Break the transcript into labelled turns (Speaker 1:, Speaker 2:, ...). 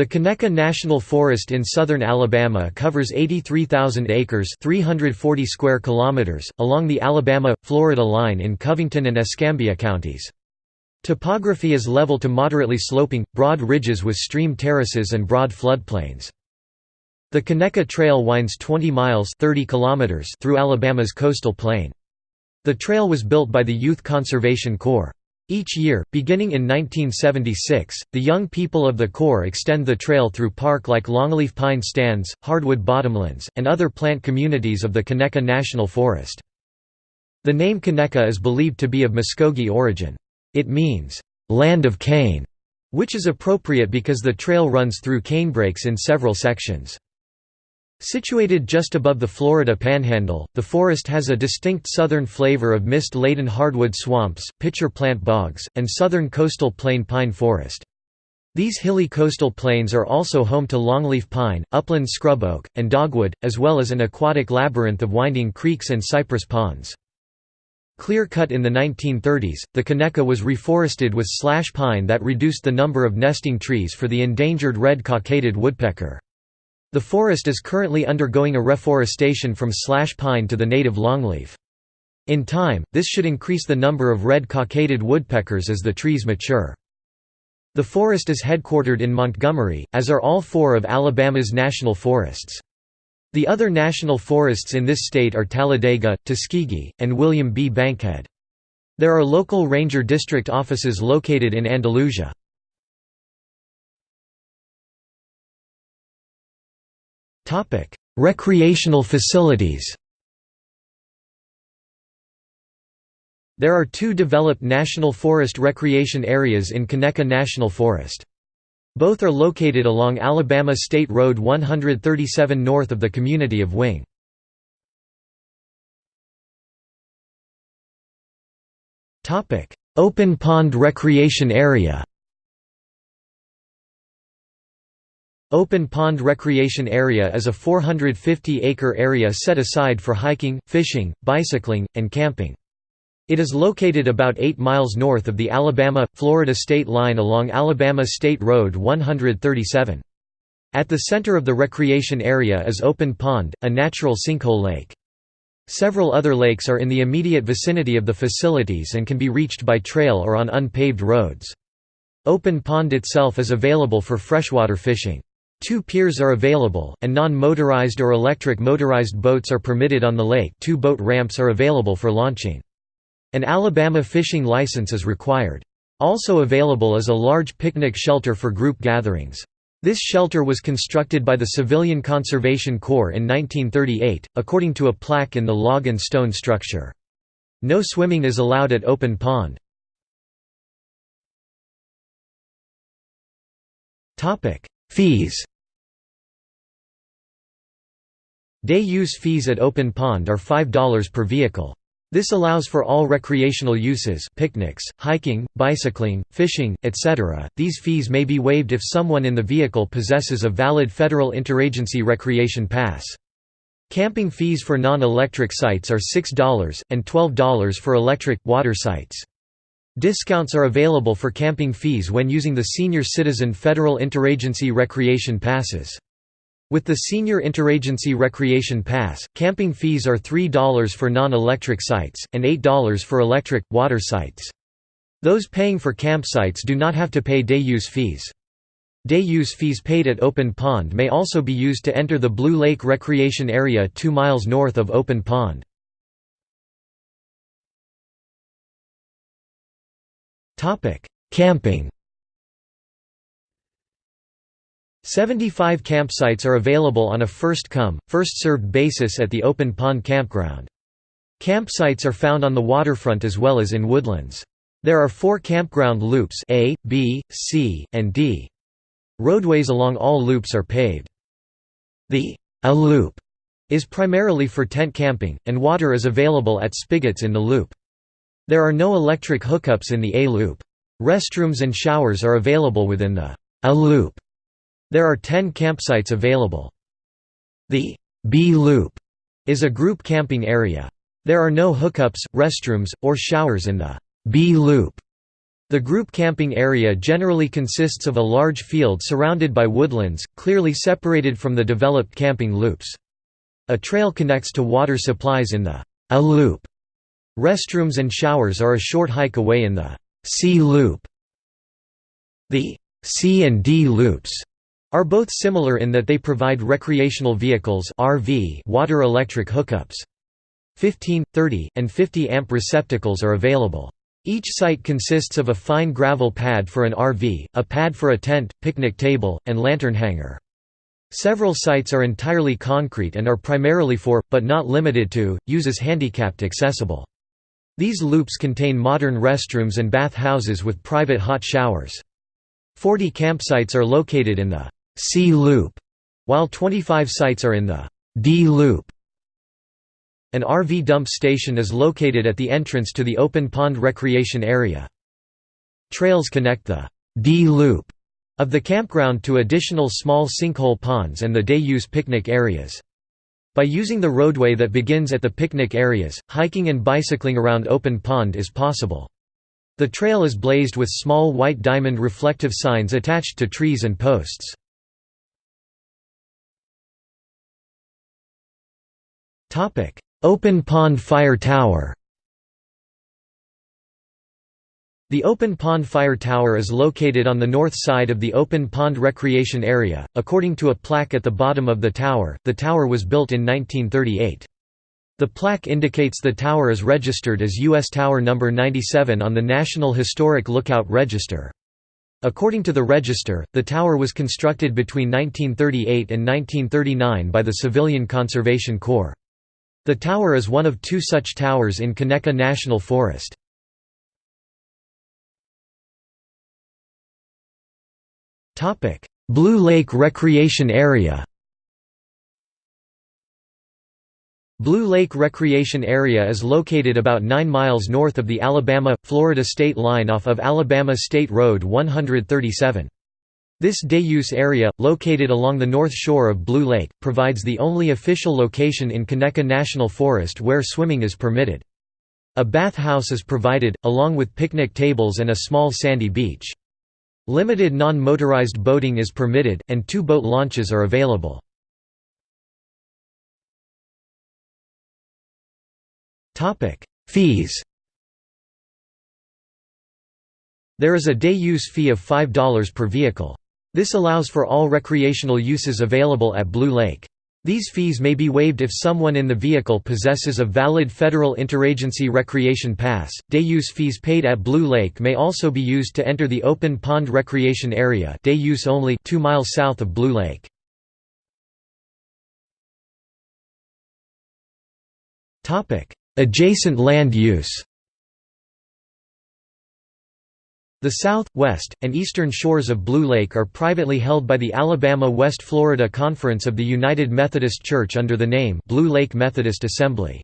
Speaker 1: The Conecuh National Forest in southern Alabama covers 83,000 acres 340 square kilometers, along the Alabama-Florida line in Covington and Escambia counties. Topography is level to moderately sloping, broad ridges with stream terraces and broad floodplains. The Conecuh Trail winds 20 miles 30 kilometers through Alabama's coastal plain. The trail was built by the Youth Conservation Corps. Each year, beginning in 1976, the young people of the Corps extend the trail through park like longleaf pine stands, hardwood bottomlands, and other plant communities of the Conecuh National Forest. The name Conecuh is believed to be of Muskogee origin. It means, "...land of cane", which is appropriate because the trail runs through canebrakes in several sections. Situated just above the Florida Panhandle, the forest has a distinct southern flavor of mist-laden hardwood swamps, pitcher plant bogs, and southern coastal plain pine forest. These hilly coastal plains are also home to longleaf pine, upland scrub oak, and dogwood, as well as an aquatic labyrinth of winding creeks and cypress ponds. Clear cut in the 1930s, the Conecuh was reforested with slash pine that reduced the number of nesting trees for the endangered red cockaded woodpecker. The forest is currently undergoing a reforestation from slash pine to the native longleaf. In time, this should increase the number of red cockaded woodpeckers as the trees mature. The forest is headquartered in Montgomery, as are all four of Alabama's national forests. The other national forests in this state are Talladega, Tuskegee, and William B. Bankhead. There are local ranger district offices located in Andalusia. Recreational facilities There are two developed national forest recreation areas in Conecuh National Forest. Both are located along Alabama State Road 137 north of the community of Wing. Open Pond Recreation Area Open Pond Recreation Area is a 450-acre area set aside for hiking, fishing, bicycling, and camping. It is located about 8 miles north of the Alabama-Florida state line along Alabama State Road 137. At the center of the recreation area is Open Pond, a natural sinkhole lake. Several other lakes are in the immediate vicinity of the facilities and can be reached by trail or on unpaved roads. Open Pond itself is available for freshwater fishing. Two piers are available, and non-motorized or electric motorized boats are permitted on the lake two boat ramps are available for launching. An Alabama fishing license is required. Also available is a large picnic shelter for group gatherings. This shelter was constructed by the Civilian Conservation Corps in 1938, according to a plaque in the log and stone structure. No swimming is allowed at Open Pond. Fees Day-use fees at Open Pond are $5 per vehicle. This allows for all recreational uses picnics, hiking, bicycling, fishing, etc. These fees may be waived if someone in the vehicle possesses a valid federal interagency recreation pass. Camping fees for non-electric sites are $6, and $12 for electric, water sites. Discounts are available for camping fees when using the Senior Citizen Federal Interagency Recreation Passes. With the Senior Interagency Recreation Pass, camping fees are $3 for non-electric sites, and $8 for electric, water sites. Those paying for campsites do not have to pay day-use fees. Day-use fees paid at Open Pond may also be used to enter the Blue Lake Recreation Area 2 miles north of Open Pond. Camping 75 campsites are available on a first-come, first-served basis at the Open Pond Campground. Campsites are found on the waterfront as well as in woodlands. There are four campground loops A, B, C, and D. Roadways along all loops are paved. The A loop is primarily for tent camping, and water is available at spigots in the loop. There are no electric hookups in the A loop. Restrooms and showers are available within the A loop. There are 10 campsites available. The B Loop is a group camping area. There are no hookups, restrooms, or showers in the B Loop. The group camping area generally consists of a large field surrounded by woodlands, clearly separated from the developed camping loops. A trail connects to water supplies in the A loop. Restrooms and showers are a short hike away in the C loop. The C and D loops are both similar in that they provide recreational vehicles RV water electric hookups. 15, 30, and 50 amp receptacles are available. Each site consists of a fine gravel pad for an RV, a pad for a tent, picnic table, and lantern hanger. Several sites are entirely concrete and are primarily for, but not limited to, uses handicapped accessible. These loops contain modern restrooms and bath houses with private hot showers. 40 campsites are located in the C loop, while 25 sites are in the D loop. An RV dump station is located at the entrance to the open pond recreation area. Trails connect the D loop of the campground to additional small sinkhole ponds and the day-use picnic areas. By using the roadway that begins at the picnic areas, hiking and bicycling around Open Pond is possible. The trail is blazed with small white diamond reflective signs attached to trees and posts. Open Pond Fire Tower The Open Pond Fire Tower is located on the north side of the Open Pond Recreation Area. According to a plaque at the bottom of the tower, the tower was built in 1938. The plaque indicates the tower is registered as U.S. Tower No. 97 on the National Historic Lookout Register. According to the register, the tower was constructed between 1938 and 1939 by the Civilian Conservation Corps. The tower is one of two such towers in Conecuh National Forest. Blue Lake Recreation Area Blue Lake Recreation Area is located about 9 miles north of the Alabama-Florida state line off of Alabama State Road 137. This day-use area, located along the north shore of Blue Lake, provides the only official location in Conecuh National Forest where swimming is permitted. A bath house is provided, along with picnic tables and a small sandy beach. Limited non-motorized boating is permitted, and two boat launches are available. Fees There is a day-use fee of $5 per vehicle. This allows for all recreational uses available at Blue Lake. These fees may be waived if someone in the vehicle possesses a valid federal interagency recreation pass. Day use fees paid at Blue Lake may also be used to enter the open pond recreation area, day use only, 2 miles south of Blue Lake. Topic: Adjacent land use. The south, west, and eastern shores of Blue Lake are privately held by the Alabama-West Florida Conference of the United Methodist Church under the name Blue Lake Methodist Assembly.